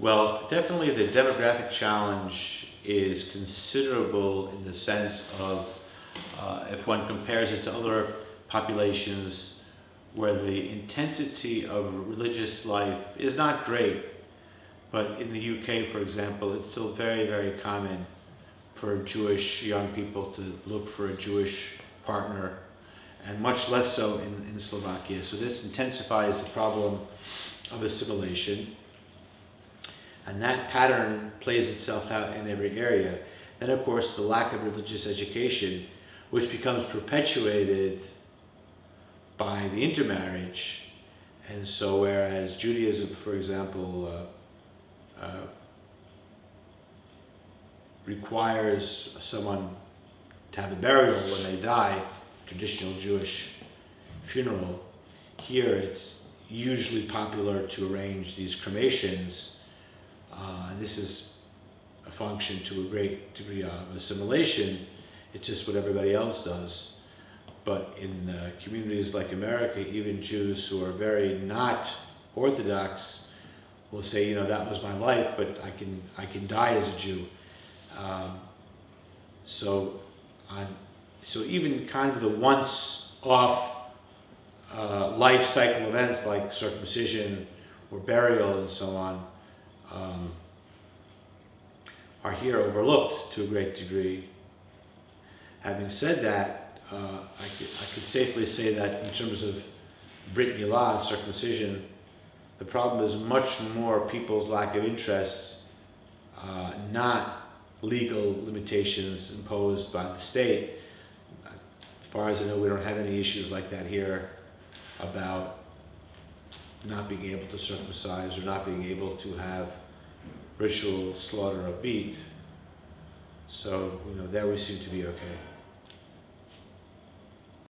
Well, definitely the demographic challenge is considerable in the sense of uh, if one compares it to other populations where the intensity of religious life is not great, but in the UK, for example, it's still very, very common for Jewish young people to look for a Jewish partner, and much less so in, in Slovakia. So this intensifies the problem of assimilation. And that pattern plays itself out in every area. Then, of course, the lack of religious education, which becomes perpetuated by the intermarriage. And so, whereas Judaism, for example, uh, uh, requires someone to have a burial when they die, traditional Jewish funeral, here it's usually popular to arrange these cremations uh, and this is a function to a great degree of assimilation. It's just what everybody else does. But in uh, communities like America, even Jews who are very not Orthodox will say, you know, that was my life, but I can, I can die as a Jew. Um, so, so even kind of the once-off uh, life cycle events like circumcision or burial and so on um, are here overlooked to a great degree. Having said that, uh, I, could, I could safely say that in terms of Brit Milah, circumcision, the problem is much more people's lack of interest, uh, not legal limitations imposed by the state. As far as I know, we don't have any issues like that here about not being able to circumcise or not being able to have ritual slaughter of beef. So, you know, there we seem to be okay.